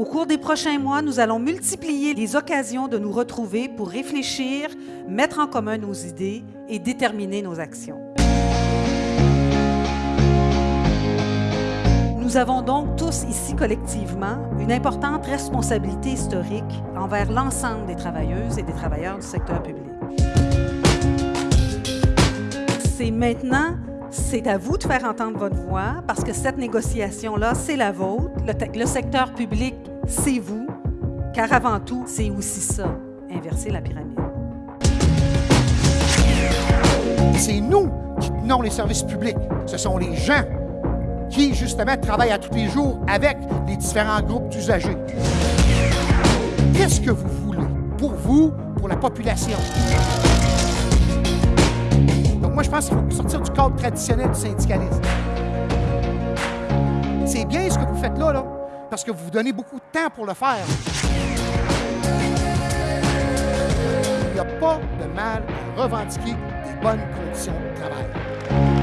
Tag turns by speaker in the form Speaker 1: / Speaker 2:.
Speaker 1: Au cours des prochains mois, nous allons multiplier les occasions de nous retrouver pour réfléchir, mettre en commun nos idées et déterminer nos actions. Nous avons donc tous ici collectivement une importante responsabilité historique envers l'ensemble des travailleuses et des travailleurs du secteur public. C'est maintenant, c'est à vous de faire entendre votre voix parce que cette négociation-là, c'est la vôtre. Le, secteur public, c'est vous, car avant tout, c'est aussi ça, inverser la pyramide.
Speaker 2: C'est nous qui tenons les services publics. Ce sont les gens qui, justement, travaillent à tous les jours avec les différents groupes d'usagers. Qu'est-ce que vous voulez pour vous, pour la population? Donc moi, je pense qu'il faut sortir du cadre traditionnel du syndicalisme. C'est bien ce que vous faites là, là, parce que vous vous donnez beaucoup de temps pour le faire. Il n'y a pas de mal à revendiquer des bonnes conditions de travail.